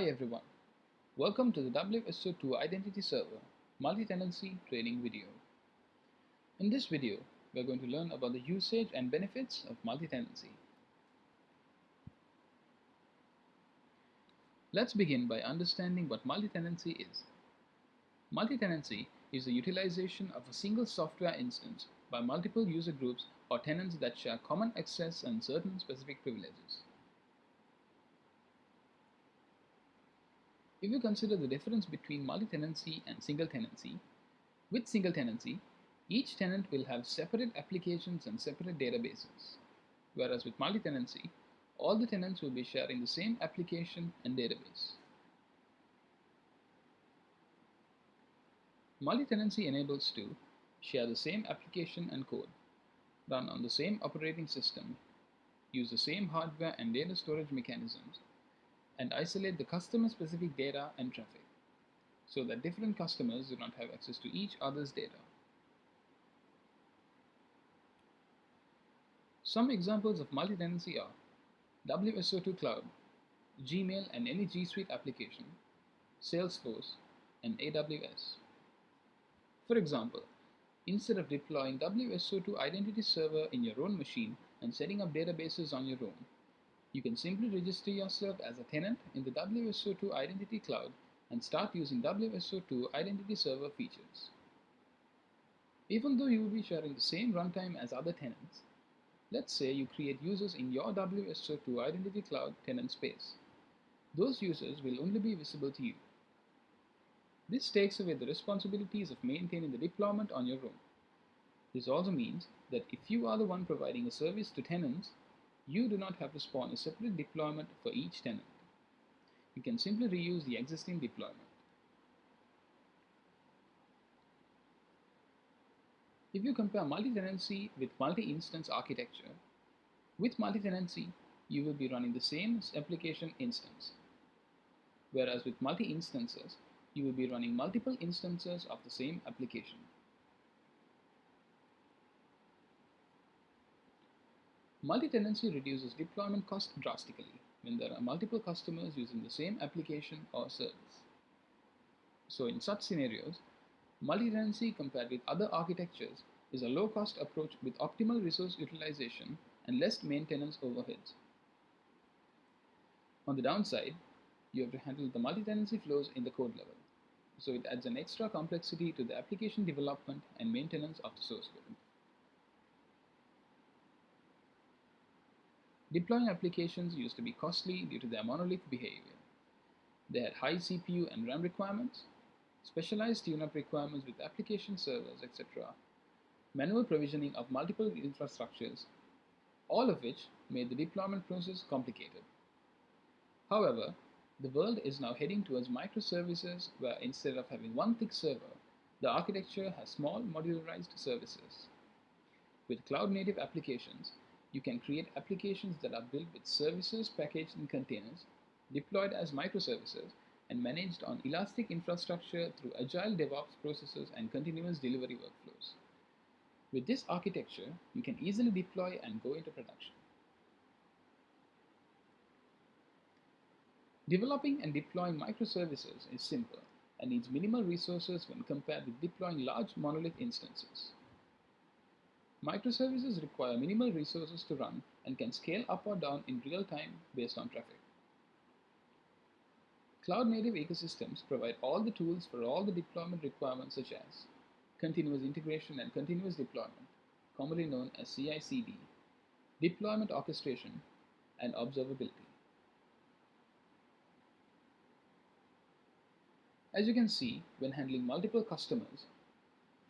Hi everyone, welcome to the WSO2 Identity Server multi-tenancy training video. In this video, we are going to learn about the usage and benefits of multi-tenancy. Let's begin by understanding what multi-tenancy is. Multi-tenancy is the utilization of a single software instance by multiple user groups or tenants that share common access and certain specific privileges. If you consider the difference between multi-tenancy and single tenancy, with single tenancy, each tenant will have separate applications and separate databases, whereas with multi-tenancy, all the tenants will be sharing the same application and database. Multi-tenancy enables to share the same application and code, run on the same operating system, use the same hardware and data storage mechanisms, and isolate the customer-specific data and traffic so that different customers do not have access to each other's data. Some examples of multi-tenancy are WSO2 Cloud, Gmail and any G Suite application, Salesforce, and AWS. For example, instead of deploying WSO2 Identity Server in your own machine and setting up databases on your own, you can simply register yourself as a tenant in the WSO2 Identity Cloud and start using WSO2 Identity Server features. Even though you will be sharing the same runtime as other tenants, let's say you create users in your WSO2 Identity Cloud tenant space. Those users will only be visible to you. This takes away the responsibilities of maintaining the deployment on your own. This also means that if you are the one providing a service to tenants, you do not have to spawn a separate deployment for each tenant. You can simply reuse the existing deployment. If you compare multi-tenancy with multi-instance architecture, with multi-tenancy, you will be running the same application instance. Whereas with multi-instances, you will be running multiple instances of the same application. Multi-tenancy reduces deployment cost drastically when there are multiple customers using the same application or service. So in such scenarios, multi-tenancy compared with other architectures is a low-cost approach with optimal resource utilization and less maintenance overheads. On the downside, you have to handle the multi-tenancy flows in the code level, so it adds an extra complexity to the application development and maintenance of the source code. Deploying applications used to be costly due to their monolith behavior. They had high CPU and RAM requirements, specialized tune-up requirements with application servers, etc., manual provisioning of multiple infrastructures, all of which made the deployment process complicated. However, the world is now heading towards microservices where instead of having one thick server, the architecture has small modularized services. With cloud-native applications, you can create applications that are built with services packaged in containers, deployed as microservices, and managed on elastic infrastructure through agile DevOps processes and continuous delivery workflows. With this architecture, you can easily deploy and go into production. Developing and deploying microservices is simple and needs minimal resources when compared with deploying large monolith instances. Microservices require minimal resources to run and can scale up or down in real time based on traffic. Cloud-native ecosystems provide all the tools for all the deployment requirements such as continuous integration and continuous deployment, commonly known as CI/CD, deployment orchestration, and observability. As you can see, when handling multiple customers,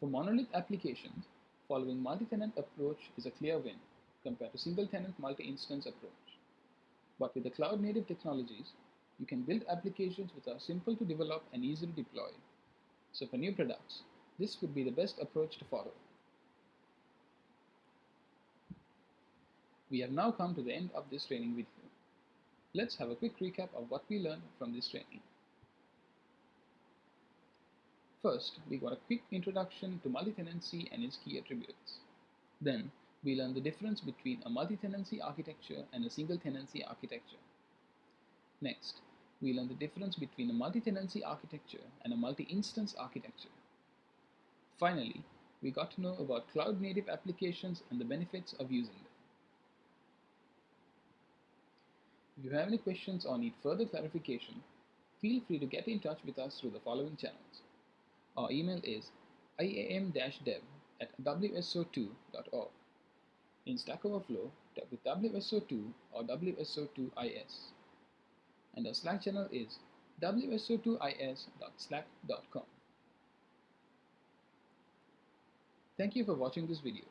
for monolith applications, following multi-tenant approach is a clear win compared to single-tenant multi-instance approach. But with the cloud-native technologies, you can build applications which are simple to develop and easily deploy. So for new products, this would be the best approach to follow. We have now come to the end of this training video. Let's have a quick recap of what we learned from this training. First, we got a quick introduction to multi-tenancy and its key attributes. Then, we learned the difference between a multi-tenancy architecture and a single-tenancy architecture. Next, we learned the difference between a multi-tenancy architecture and a multi-instance architecture. Finally, we got to know about cloud-native applications and the benefits of using them. If you have any questions or need further clarification, feel free to get in touch with us through the following channels. Our email is iam-dev at wso2.org. In Stack Overflow, with WSO2 or WSO2IS. And our Slack channel is wso2is.slack.com. Thank you for watching this video.